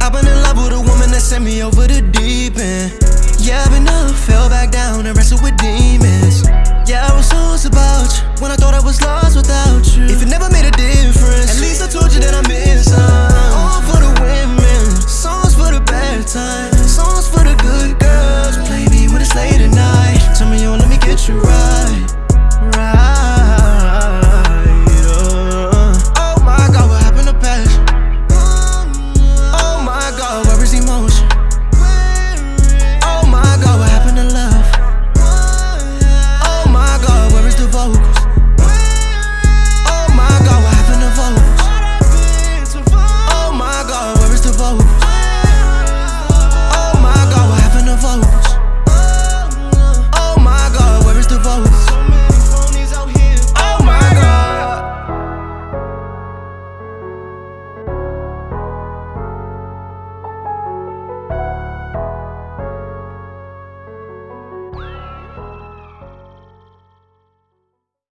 I've been in love with a woman that sent me over the deep.